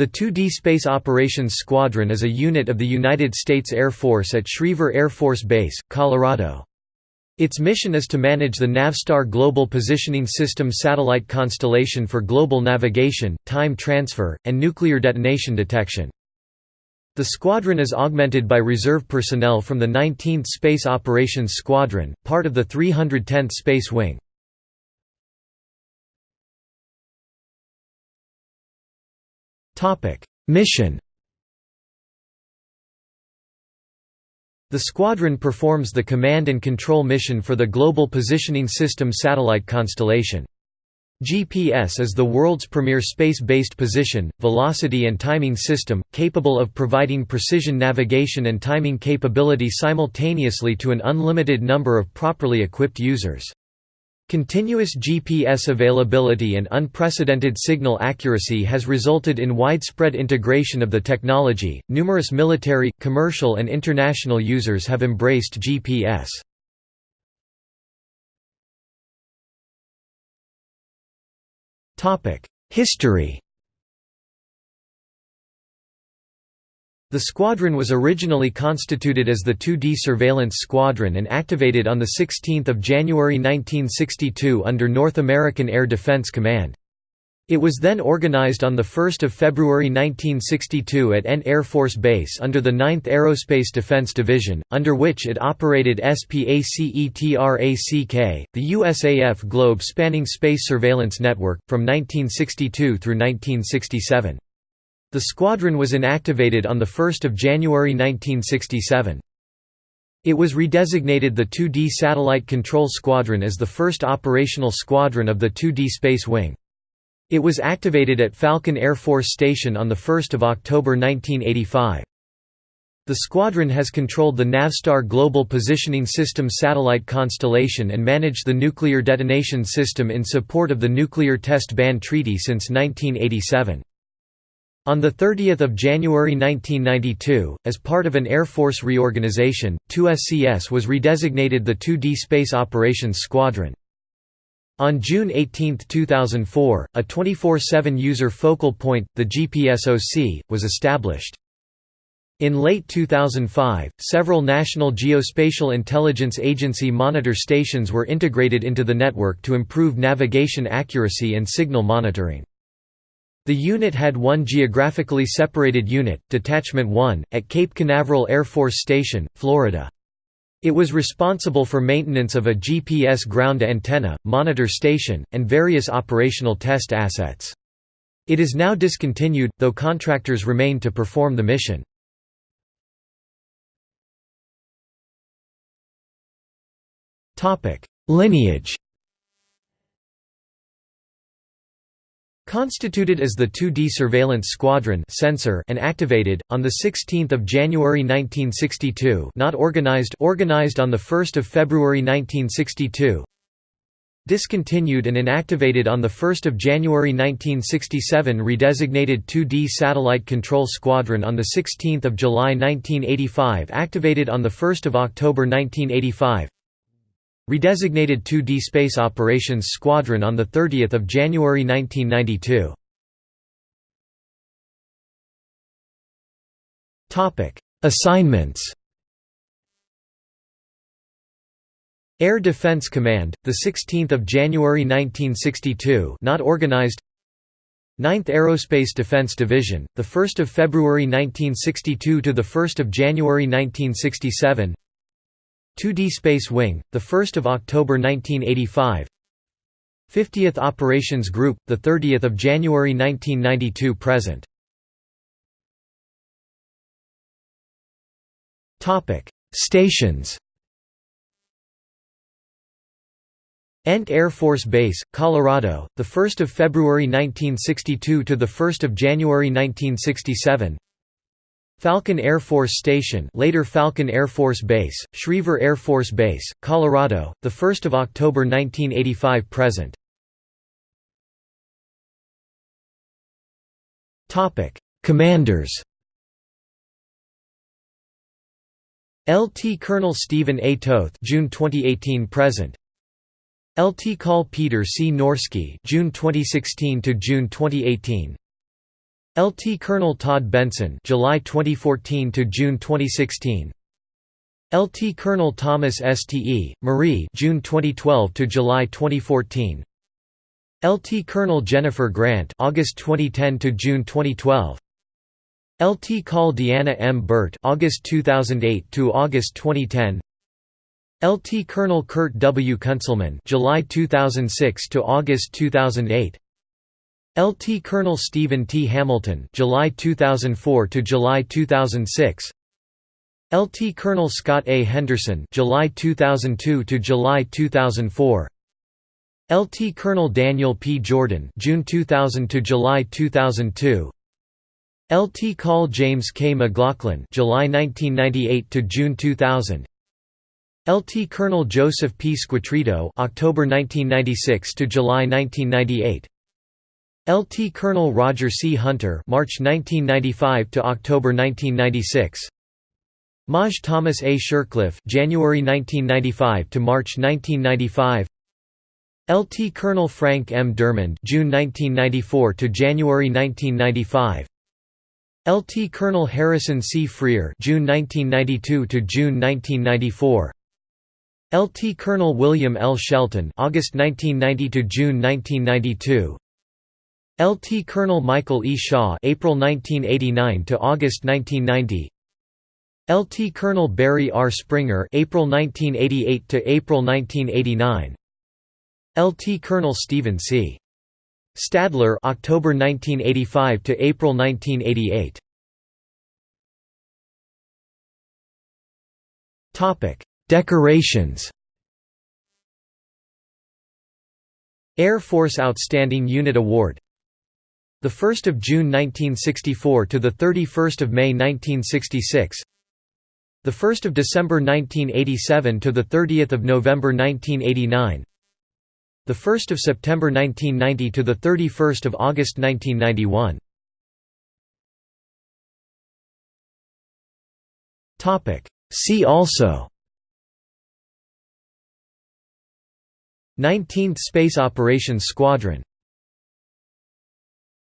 The 2D Space Operations Squadron is a unit of the United States Air Force at Schriever Air Force Base, Colorado. Its mission is to manage the Navstar Global Positioning System satellite constellation for global navigation, time transfer, and nuclear detonation detection. The squadron is augmented by reserve personnel from the 19th Space Operations Squadron, part of the 310th Space Wing. Mission The squadron performs the command and control mission for the Global Positioning System satellite constellation. GPS is the world's premier space-based position, velocity and timing system, capable of providing precision navigation and timing capability simultaneously to an unlimited number of properly equipped users. Continuous GPS availability and unprecedented signal accuracy has resulted in widespread integration of the technology. Numerous military, commercial, and international users have embraced GPS. Topic: History The squadron was originally constituted as the 2D Surveillance Squadron and activated on 16 January 1962 under North American Air Defense Command. It was then organized on 1 February 1962 at Ent Air Force Base under the 9th Aerospace Defense Division, under which it operated SPACETRACK, the USAF globe-spanning space surveillance network, from 1962 through 1967. The squadron was inactivated on 1 January 1967. It was redesignated the 2D Satellite Control Squadron as the first operational squadron of the 2D Space Wing. It was activated at Falcon Air Force Station on 1 October 1985. The squadron has controlled the Navstar Global Positioning System satellite constellation and managed the nuclear detonation system in support of the Nuclear Test Ban Treaty since 1987. On 30 January 1992, as part of an Air Force reorganization, 2SCS was redesignated the 2D Space Operations Squadron. On June 18, 2004, a 24-7 user focal point, the GPSOC, was established. In late 2005, several National Geospatial Intelligence Agency monitor stations were integrated into the network to improve navigation accuracy and signal monitoring. The unit had one geographically separated unit, Detachment 1, at Cape Canaveral Air Force Station, Florida. It was responsible for maintenance of a GPS ground antenna, monitor station, and various operational test assets. It is now discontinued, though contractors remain to perform the mission. Lineage Constituted as the 2D Surveillance Squadron sensor and activated, on 16 January 1962 not organized organized on 1 February 1962 Discontinued and inactivated on 1 January 1967 Redesignated 2D Satellite Control Squadron on 16 July 1985 Activated on 1 October 1985 Redesignated 2D Space Operations Squadron on 30 January 1992. Assignments Air Defense Command, the 16th of January 1962, not organized. 9th Aerospace Defense Division, the 1st of February 1962 to the 1st of January 1967. 2D Space Wing, 1 October 1985 50th Operations Group, 30 January 1992 present. Stations. Ent Air Force Base, Colorado, 1 February 1962 to 1 January 1967 Falcon Air Force Station later Falcon Air Force Base, Schriever Air Force Base, Colorado, 1 October 1985 present. Commanders LT Colonel Stephen A. Toth June 2018 present LT Col Peter C. Norsky June 2016 to June 2018 LT Colonel Todd Benson July 2014 to June 2016 LT Colonel Thomas STE Marie June 2012 to July 2014 LT Colonel Jennifer Grant August 2010 to June 2012 LT Col Deanna M. Burt August 2008 to August 2010 LT Colonel Kurt W. Kunzelman July 2006 to August 2008 LT Colonel Stephen T. Hamilton July 2004 to July 2006 LT Colonel Scott A. Henderson July 2002 to July 2004 LT Colonel Daniel P. Jordan June 2000 to July 2002 LT Col James K. McLaughlin July 1998 to June 2000 LT Colonel Joseph P. Squatrito October 1996 to July 1998 LT Colonel Roger C. Hunter March 1995 to October 1996 Maj Thomas A. Shircliffe January 1995 to March 1995 LT Colonel Frank M. Dermond June 1994 to January 1995 LT Colonel Harrison C. Freer June 1992 to June 1994 LT Colonel William L. Shelton August 1990 to June 1992 LT Colonel Michael E. Shaw April 1989 to August 1990 LT Colonel Barry R. Springer April 1988 to April 1989 LT Colonel Stephen C. Stadler October 1985 to April 1988 Topic Decorations Air Force Outstanding Unit Award the 1st of June 1964 to the 31st of May 1966 the 1st of December 1987 to the 30th of November 1989 the 1st of September 1990 to the 31st of August 1991. Topic See also 19th Space Operations Squadron